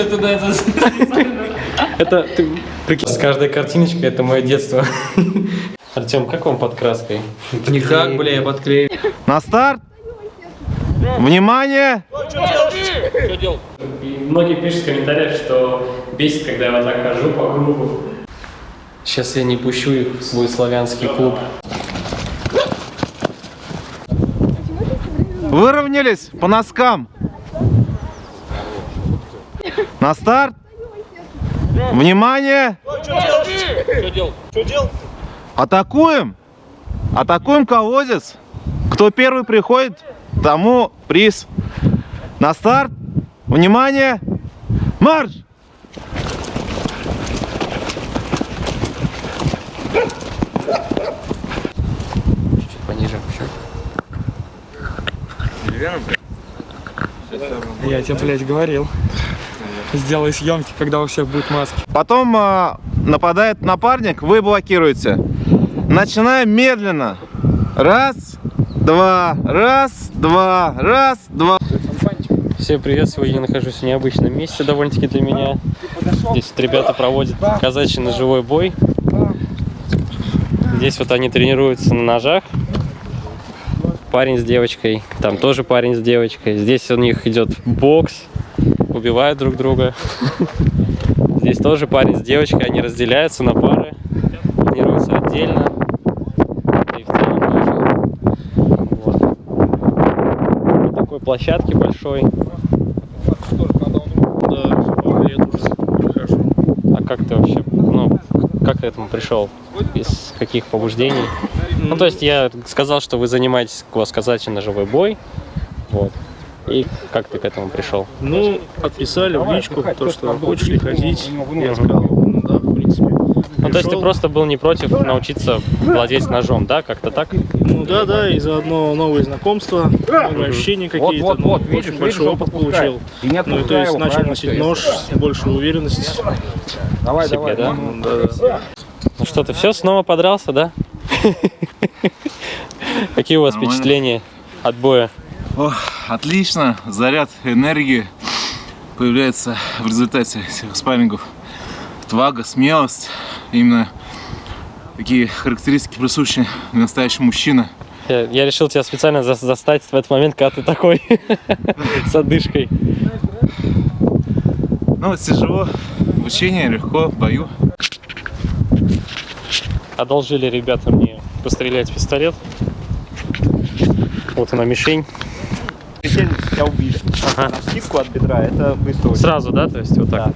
Ты туда это Это ты прикинь, с каждой картиночкой это мое детство. Артем, как вам под краской? Никак, бля, я подклею. На старт! Внимание! Многие пишут в комментариях, что бесит, когда я вот так хожу по кругу. Сейчас я не пущу их в свой славянский клуб. Выровнялись по носкам. На старт! Внимание! Атакуем! Атакуем колодец! Кто первый приходит, тому приз. На старт! Внимание! Марш! Чуть пониже. Я тебе, блядь, говорил. Сделай съемки, когда у всех будут маски. Потом а, нападает напарник, вы блокируете. Начинаем медленно. Раз, два, раз, два, раз, два. Всем привет! Сегодня я нахожусь в необычном месте довольно-таки для меня. Здесь вот ребята проводят казачий ножевой бой. Здесь вот они тренируются на ножах. Парень с девочкой, там тоже парень с девочкой. Здесь у них идет бокс, убивают друг друга. Здесь тоже парень с девочкой, они разделяются на пары, тренируются отдельно. И в целом тоже. Вот. На такой площадке большой. А как ты вообще, ну, как к этому пришел? Из каких побуждений? Ну, то есть я сказал, что вы занимаетесь у вас казачий ножевой бой. Вот. И как ты к этому пришел? Ну, отписали в личку, то, что хочешь ли ходить. Я сказал, ну да, в принципе. Ну, то есть ты просто был не против научиться владеть ножом, да? Как-то так? Ну да, да, и заодно новые знакомства, новые ощущения какие-то. вот, ну, вот, очень видишь, большой видишь, опыт он подпускает. получил. И не Ну и то есть его, начал носить нож с большей уверенностью. Давай, себе, давай. да? Ну, да, да. Ну что, ты все, снова подрался, да? Какие у вас впечатления от боя? Ох, отлично, заряд энергии появляется в результате этих спаррингов. Отвага, смелость, именно такие характеристики присущи настоящему мужчине. Я, я решил тебя специально за- застать в этот момент, когда ты такой с одышкой. Ну вот тяжело, в учении легко, в бою. Одолжили ребята мне пострелять пистолет. Вот она мишень. Тебя убили. Ага. На скидку от бедра, это быстро очень. Сразу, да? То есть вот так.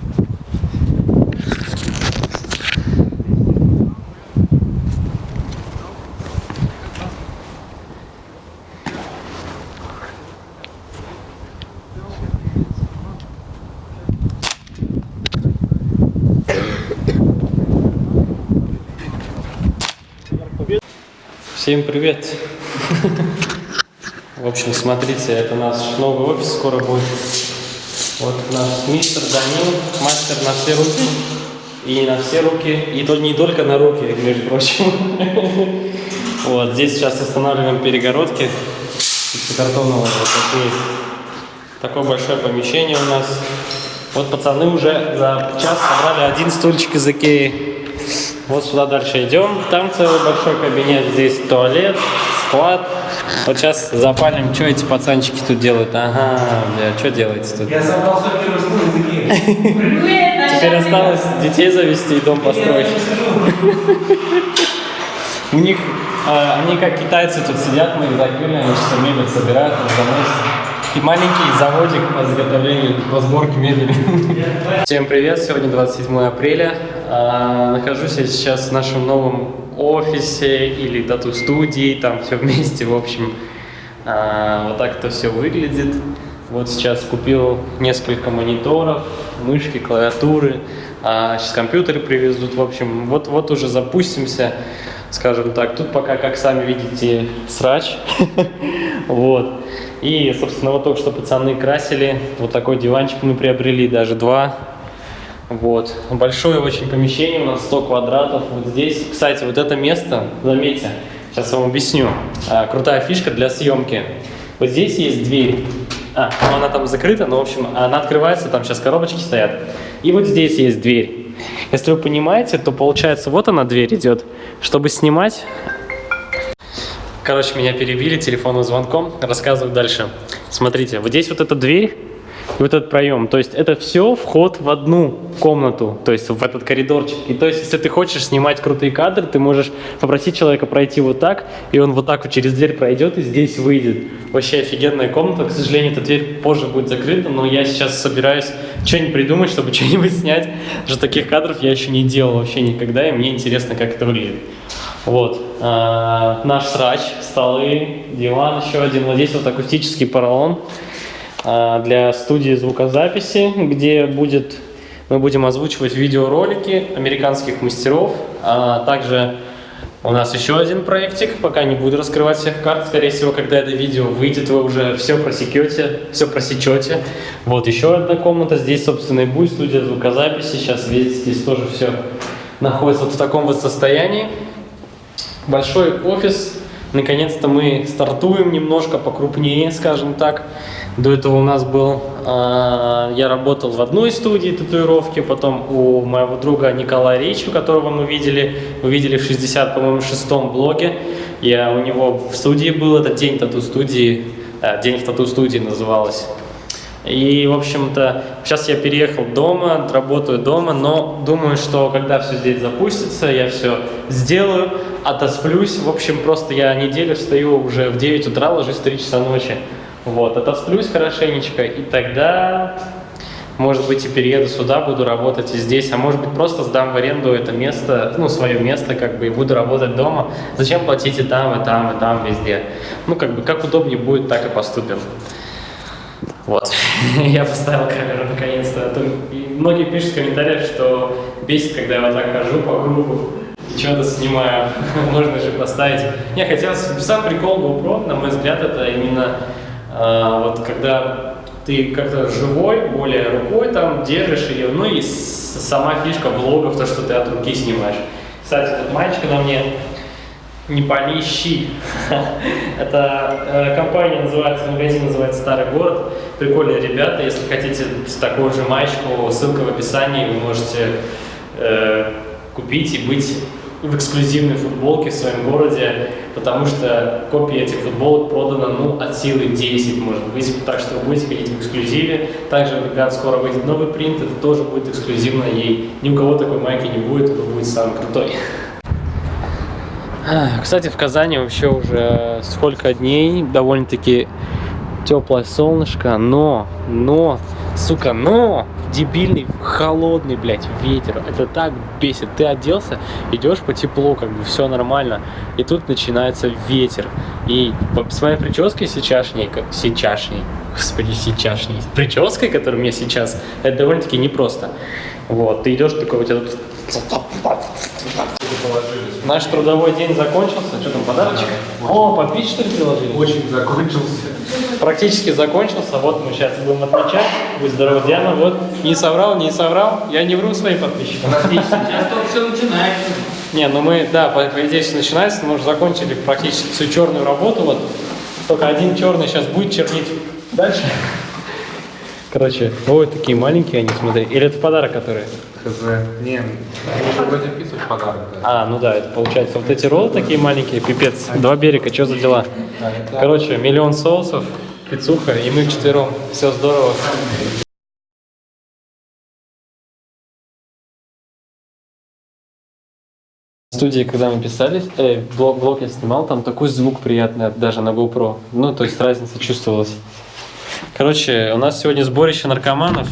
Всем привет! В общем, смотрите, это наш новый офис скоро будет. Вот наш мистер Данил, мастер на все руки. И на все руки, и то не только на руки, между прочим. Вот, здесь сейчас устанавливаем перегородки из картонного вот такие. Такое большое помещение у нас. Вот пацаны уже за час собрали один стульчик из Икеи. Вот сюда дальше идем. Там целый большой кабинет. Здесь туалет, склад. Вот сейчас запалим, что эти пацанчики тут делают. Ага, бля, что делаете тут? Я собрал свой первый стул из Икеи. Теперь осталось детей завести и дом построить. У них, а, они как китайцы тут сидят, мы их закрыли, они сейчас мебель собирают, заносят. И маленький заводик по изготовлению, по сборке мебели. Всем привет, сегодня 27 апреля. А, Нахожусь я сейчас в нашем новом офисе или тату-студии, там все вместе, в общем. А, Вот так это все выглядит. Вот сейчас купил несколько мониторов, мышки, клавиатуры. А, сейчас компьютеры привезут. В общем, вот-вот уже запустимся, скажем так. Тут пока, как сами видите, срач. Вот. И, собственно, вот только что пацаны красили. Вот такой диванчик мы приобрели, даже два. Вот. Большое очень помещение, у нас 100 квадратов. Вот здесь, кстати, вот это место, заметьте, сейчас вам объясню. А, крутая фишка для съемки. Вот здесь есть дверь. А, ну она там закрыта, но, в общем, она открывается, там сейчас коробочки стоят. И вот здесь есть дверь. Если вы понимаете, то получается, вот она дверь идет. Чтобы снимать... Короче, меня перебили телефонным звонком. Рассказываю дальше. Смотрите, вот здесь вот эта дверь, вот этот проем. То есть это все вход в одну комнату, то есть в этот коридорчик. И то есть, если ты хочешь снимать крутые кадры, ты можешь попросить человека пройти вот так, и он вот так вот через дверь пройдет и здесь выйдет. Вообще офигенная комната. К сожалению, эта дверь позже будет закрыта, но я сейчас собираюсь что-нибудь придумать, чтобы что-нибудь снять. Потому таких кадров я еще не делал вообще никогда, и мне интересно, как это выглядит. Вот. А, наш срач, столы, диван еще один. Вот здесь вот акустический поролон для студии звукозаписи, где будет, мы будем озвучивать видеоролики американских мастеров. А также у нас еще один проектик, пока не буду раскрывать всех карт. Скорее всего, когда это видео выйдет, вы уже все просекете, все просечете. Вот еще одна комната. Здесь, собственно, и будет студия звукозаписи. Сейчас, видите, здесь тоже все находится вот в таком вот состоянии. Большой офис. Наконец-то мы стартуем немножко покрупнее, скажем так. До этого у нас был, э, я работал в одной студии татуировки, потом у моего друга Николая Ричу, которого мы видели, видели в 60, по-моему, шестом блоге. Я у него в студии был, это день тату-студии, э, день в тату-студии называлось. И, в общем-то, сейчас я переехал дома, работаю дома, но думаю, что когда все здесь запустится, я все сделаю, отосплюсь. В общем, просто я неделю встаю уже в 9 утра, ложусь в 3 часа ночи. Вот, отосплюсь хорошенечко, и тогда, может быть, и перееду сюда, буду работать и здесь, а может быть, просто сдам в аренду это место, ну, свое место, как бы, и буду работать дома. Зачем платить и там, и там, и там, везде? Ну, как бы, как удобнее будет, так и поступим. Вот, я поставил камеру наконец-то. А многие пишут в комментариях, что бесит, когда я вот так хожу по кругу и что-то снимаю. Можно же поставить. Не, хотелось, сам прикол GoPro, на мой взгляд, это именно вот когда ты как-то живой, более рукой там держишь ее, ну и с- сама фишка влогов, то, что ты от руки снимаешь. Кстати, тут мальчик на мне не полищи. Это э, компания называется, магазин называется Старый город. Прикольные ребята. Если хотите такую же маечку, ссылка в описании, вы можете э, купить и быть в эксклюзивной футболке в своем городе, потому что копии этих футболок продано ну, от силы 10, может быть, так что вы будете ходить в эксклюзиве. Также, когда скоро выйдет новый принт, это тоже будет эксклюзивно, и ни у кого такой майки не будет, это будет самый крутой. А, Кстати, в Казани вообще уже сколько дней, довольно-таки теплое солнышко, но, но, сука, но, дебильный, холодный, блядь, ветер. Это так бесит. Ты оделся, идешь по теплу, как бы все нормально, и тут начинается ветер. И с моей прической сейчасшней, как сейчасшней, господи, сейчасшней, прической, которая у меня сейчас, это довольно-таки непросто. Вот, ты идешь такой, у тебя тут Наш трудовой день закончился. Что там, подарочек? О, попить что ли приложили? Очень закончился. Практически закончился. Вот мы сейчас будем отмечать. Будь здоров, Диана. Вот, не соврал, не соврал. Я не вру своим подписчикам. Сейчас только все начинается. Не, ну мы, да, по, по идее все начинается, мы уже закончили практически всю черную работу. Вот только один черный сейчас будет чернить дальше. Короче, ой, такие маленькие они, смотри. Или это подарок, который? Не, вроде пиццу в подарок. А, ну да, это получается вот эти роллы такие маленькие, пипец, два берега, что за дела? Короче, миллион соусов, пиццуха, и мы вчетвером, все здорово. В студии, когда мы писали, э, блог, блог я снимал, там такой звук приятный даже на GoPro. Ну, то есть разница чувствовалась. Короче, у нас сегодня сборище наркоманов.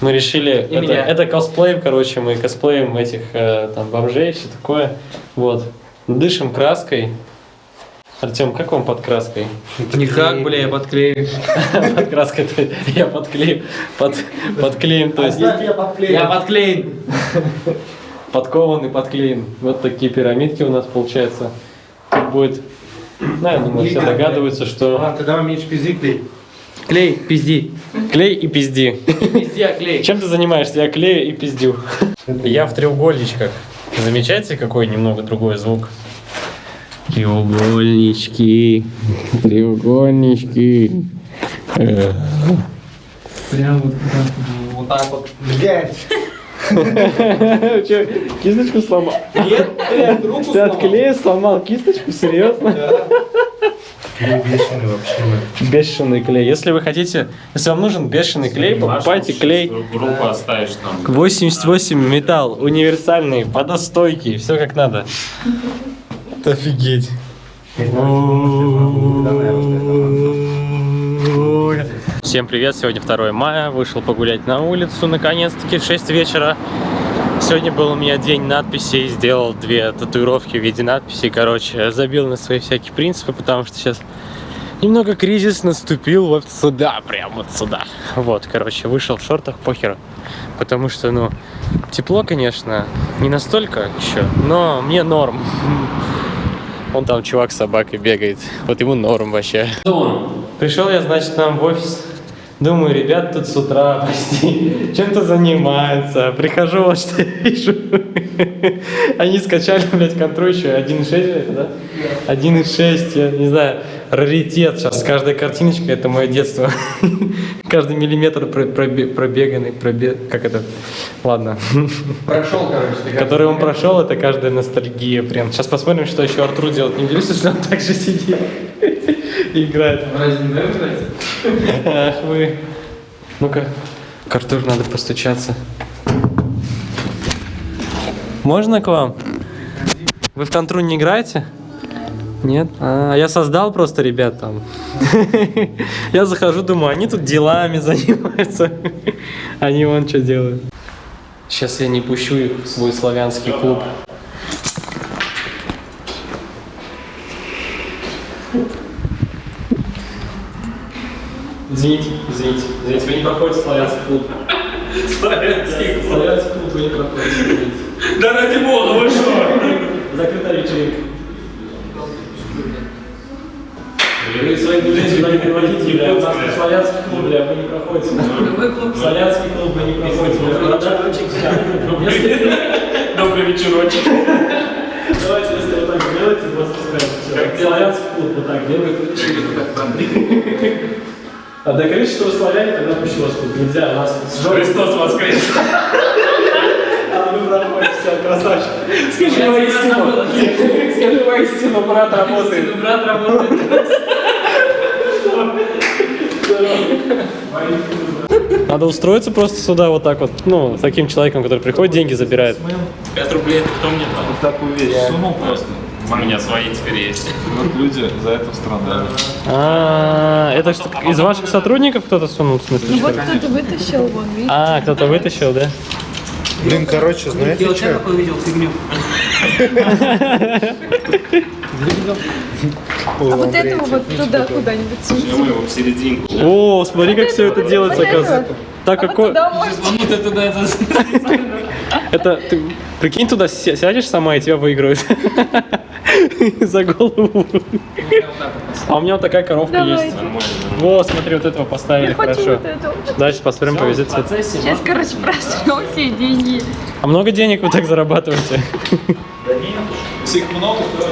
Мы решили, это, меня. это косплей, короче, мы косплеим этих э, там бомжей, все такое. Вот. Дышим краской. Артем, как вам под краской? Никак, бля, я подклею. Под краской я подклеим, под, подклеим, то есть Я подклеен. подкован и подклеен. Вот такие пирамидки у нас получается. Тут будет, ну, я думаю, все догадываются, что тогда меньше пизди клей. Клей, пизди. клей и пизди. Пизди, а клей. Чем ты занимаешься? Я клею и пиздю. Я в треугольничках. Замечаете, какой немного другой звук? Треугольнички, треугольнички. Прям вот, вот так вот. Че, кисточку сломал? Нет, блядь, руку Ты от клея сломал кисточку? Серьезно? Бешеный клей. Если вы хотите, если вам нужен бешеный клей, покупайте клей. Группу оставишь там. 88 металл, универсальный, водостойкий, все как надо. Офигеть. Всем привет, сегодня 2 мая, вышел погулять на улицу, наконец-таки в 6 вечера. Сегодня был у меня день надписей, сделал две татуировки в виде надписей, короче, забил на свои всякие принципы, потому что сейчас немного кризис наступил вот сюда, прям вот сюда. Вот, короче, вышел в шортах, похеру. Потому что, ну, тепло, конечно, не настолько еще, но мне норм. Он там чувак с собакой бегает. Вот ему норм вообще. Пришел я, значит, нам в офис. Думаю, ребят тут с утра почти чем-то занимаются. Прихожу, вот что вижу. Они скачали, блядь, контру еще 1.6 это, да? 1.6, я не знаю, раритет. Сейчас каждая картиночка это мое детство. Каждый миллиметр про- пробе- пробеганный, пробег, как это? Ладно. Прошел, короче. Который он прошел, это каждая ностальгия прям. Сейчас посмотрим, что еще Артур делает. Не удивишься, что он так же сидит играет. Разве не нравится? Ах вы. Ну-ка, к Артуру надо постучаться. Можно к вам? Вы в контру не играете? Нет? А, я создал просто ребят там. Я захожу, думаю, они тут делами занимаются. Они вон что делают. Сейчас я не пущу их в свой славянский клуб. Извините, извините, извините, вы не проходите славянский клуб. Славянский клуб. Славянский клуб вы не проходите. извините. Да ради бога, вы что? Закрытая вечеринка. Вы своих друзей сюда не приводите, бля, у нас славянский клуб, бля, вы не проходите. Славянский клуб вы не проходите, Добрый вечерочек. Давайте, если вы так делаете, вас пускают. Славянский клуб вот так делает. А докажите, что вы славяне, тогда вас тут. Нельзя, у нас с Христос воскрес. А вы проходите, все, красавчик. Скажи воистину. Скажи воистину, брат работает. Брат работает. Надо устроиться просто сюда вот так вот, ну, с таким человеком, который приходит, деньги забирает. 5 рублей это кто мне там? Так уверен. Сунул просто. У меня свои теперь есть. Вот люди за это страдают. А, это что, из ваших сотрудников кто-то сунул, в смысле? Ну вот кто-то вытащил, вон, видишь? А, кто-то вытащил, да? Блин, короче, знаете Дело что? такой видел фигню. А вот этого вот туда куда-нибудь суньте. Серединку. О, смотри, как все это делается, оказывается. Так А как вот туда можете. Вот это ты прикинь туда ся- сядешь сама и тебя выиграют за голову. А у меня вот такая коровка есть. Во, смотри, вот этого поставили хорошо. Дальше посмотрим, повезет цвет. Сейчас, короче, просрем все деньги. А много денег вы так зарабатываете? Если их много, то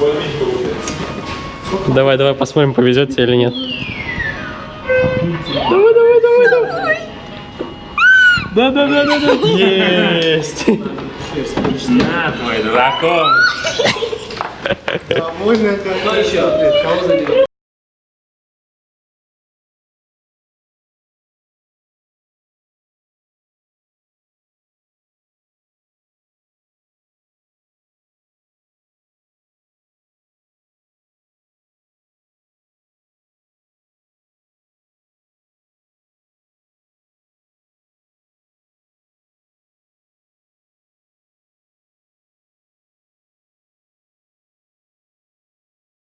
более-менее получается. Давай, давай посмотрим, повезет тебе или нет. Давай, давай, давай, давай. Да, да, да, да, да. Есть. На, твой дракон. А можно это? Кто еще? Кого забил?